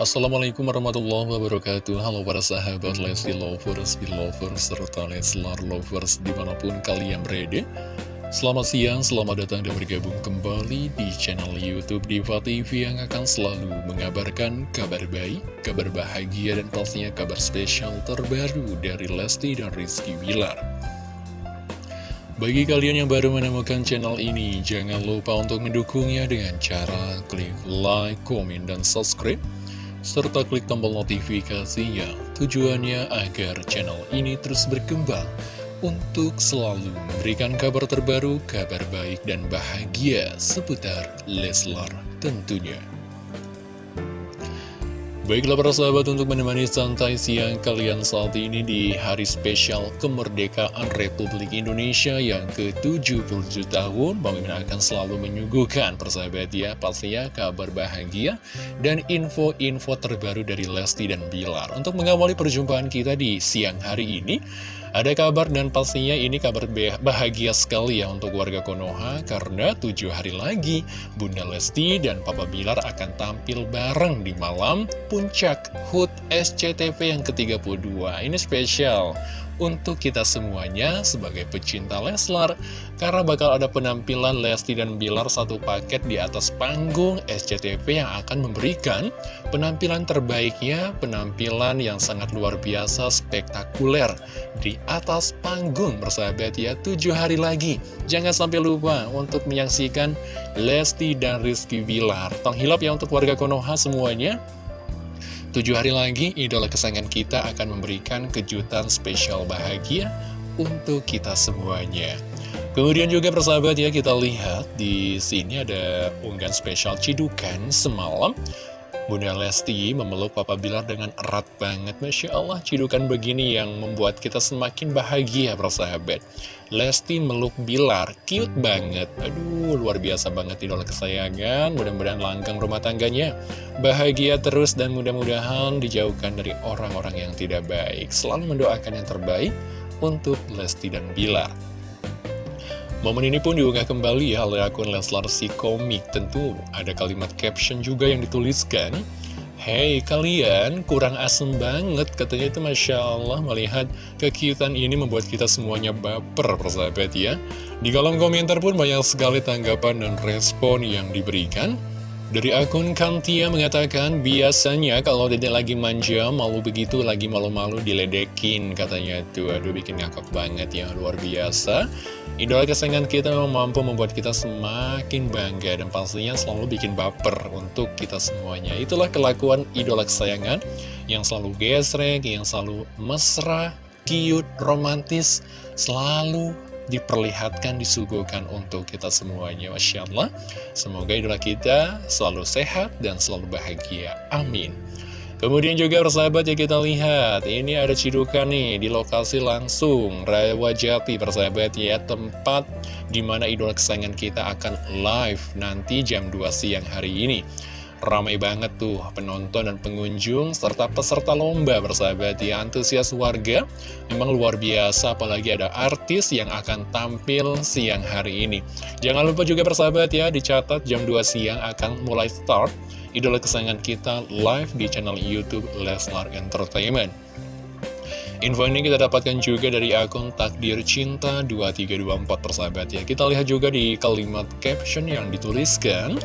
Assalamualaikum warahmatullahi wabarakatuh. Halo para sahabat Lesti Lovers, Belovers, serta Leslar Lovers di mana pun kalian berada. Selamat siang, selamat datang dan bergabung kembali di channel Youtube Diva TV yang akan selalu mengabarkan kabar baik, kabar bahagia dan pastinya kabar spesial terbaru dari Lesti dan Rizky Wilar bagi kalian yang baru menemukan channel ini, jangan lupa untuk mendukungnya dengan cara klik like, komen, dan subscribe serta klik tombol notifikasinya tujuannya agar channel ini terus berkembang untuk selalu memberikan kabar terbaru, kabar baik dan bahagia seputar Leslar tentunya. Baiklah para sahabat untuk menemani santai siang kalian saat ini di hari spesial kemerdekaan Republik Indonesia yang ke-77 tahun Bang Mimin akan selalu menyuguhkan persahabat ya. Pastinya kabar bahagia dan info-info terbaru dari Lesti dan Bilar. Untuk mengawali perjumpaan kita di siang hari ini ada kabar dan pastinya ini kabar bahagia sekali ya untuk warga Konoha karena tujuh hari lagi Bunda Lesti dan Papa Bilar akan tampil bareng di malam puncak HUT SCTV yang ke-32. Ini spesial untuk kita semuanya sebagai pecinta Leslar karena bakal ada penampilan Lesti dan Bilar satu paket di atas panggung SCTV yang akan memberikan penampilan terbaiknya, penampilan yang sangat luar biasa, spektakuler di atas panggung bersahabat ya, tujuh hari lagi. Jangan sampai lupa untuk menyaksikan Lesti dan Rizky Bilar. Tong hilap ya untuk warga Konoha semuanya. Tujuh hari lagi, idola kesayangan kita akan memberikan kejutan spesial bahagia untuk kita semuanya. Kemudian juga persahabat ya, kita lihat di sini ada unggahan spesial cidukan semalam. Bunda Lesti memeluk Papa Bilar dengan erat banget. Masya Allah cidukan begini yang membuat kita semakin bahagia persahabat Lesti meluk Bilar, cute banget. Aduh luar biasa banget idola kesayangan. Mudah-mudahan langgeng rumah tangganya. Bahagia terus dan mudah-mudahan dijauhkan dari orang-orang yang tidak baik. Selalu mendoakan yang terbaik untuk Lesti dan Bilar Momen ini pun diunggah kembali ya oleh akun Leslar si komik. Tentu ada kalimat caption juga yang dituliskan. Hey kalian kurang asem banget katanya itu Masya Allah melihat kekiutan ini membuat kita semuanya baper persahabat ya Di kolom komentar pun banyak sekali tanggapan dan respon yang diberikan dari akun Kantia mengatakan, biasanya kalau dede lagi manja, malu begitu, lagi malu-malu diledekin, katanya tuh, aduh bikin ngakak banget ya, luar biasa. Idola kesayangan kita memang mampu membuat kita semakin bangga dan pastinya selalu bikin baper untuk kita semuanya. Itulah kelakuan idola kesayangan yang selalu gesrek, yang selalu mesra, cute, romantis, selalu diperlihatkan, disuguhkan untuk kita semuanya. Masya Allah, semoga idola kita selalu sehat dan selalu bahagia. Amin. Kemudian juga persahabat ya kita lihat, ini ada cidukan nih di lokasi langsung, Rawa Jati persahabat ya, tempat di mana idola kesayangan kita akan live nanti jam 2 siang hari ini. Ramai banget tuh penonton dan pengunjung serta peserta lomba bersahabat ya antusias warga memang luar biasa apalagi ada artis yang akan tampil siang hari ini. Jangan lupa juga bersahabat ya dicatat jam 2 siang akan mulai start idola kesayangan kita live di channel Youtube Leslar Entertainment. Info ini kita dapatkan juga dari akun Takdir Cinta 2324 persahabat ya. Kita lihat juga di kalimat caption yang dituliskan.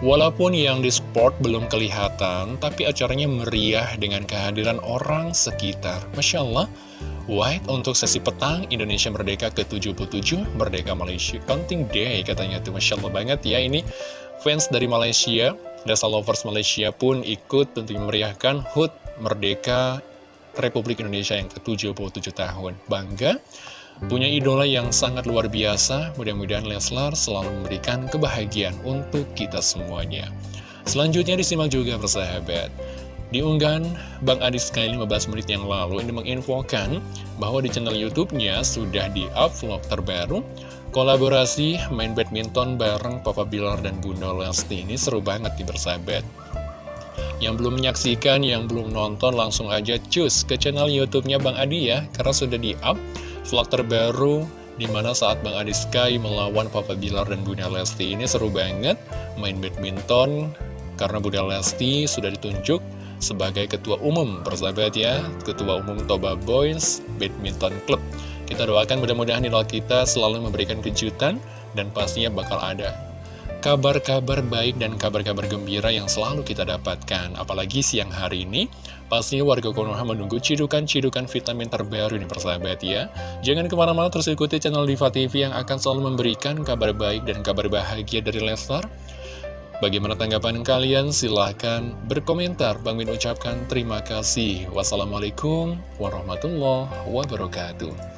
Walaupun yang di sport belum kelihatan, tapi acaranya meriah dengan kehadiran orang sekitar. Masya Allah, White untuk sesi petang Indonesia Merdeka ke-77, Merdeka Malaysia Counting Day katanya tuh Masya Allah banget ya ini fans dari Malaysia, Dasa Lovers Malaysia pun ikut tentunya meriahkan HUT Merdeka Republik Indonesia yang ke-77 tahun. Bangga punya idola yang sangat luar biasa. Mudah-mudahan Leslar selalu memberikan kebahagiaan untuk kita semuanya. Selanjutnya disimak juga persahabat. Di unggahan Bang Adi sekali 15 menit yang lalu ini menginfokan bahwa di channel YouTube-nya sudah di-up vlog terbaru kolaborasi main badminton bareng Papa Bilar dan Bunda Lesti ini seru banget di bersahabat. Yang belum menyaksikan, yang belum nonton langsung aja cus ke channel YouTube-nya Bang Adi ya karena sudah di-up vlog terbaru Di mana saat Bang Adi Sky melawan Papa Bilar dan Bunda Lesti ini seru banget main badminton Karena Bunda Lesti sudah ditunjuk sebagai ketua umum persahabat ya Ketua umum Toba Boys Badminton Club Kita doakan mudah-mudahan idola kita selalu memberikan kejutan dan pastinya bakal ada kabar-kabar baik dan kabar-kabar gembira yang selalu kita dapatkan. Apalagi siang hari ini, pastinya warga Konoha menunggu cidukan-cidukan vitamin terbaru nih persahabat ya. Jangan ke mana-mana terus ikuti channel Diva TV yang akan selalu memberikan kabar baik dan kabar bahagia dari Leslar. Bagaimana tanggapan kalian? Silahkan berkomentar. Bang Min ucapkan terima kasih. Wassalamualaikum warahmatullahi wabarakatuh.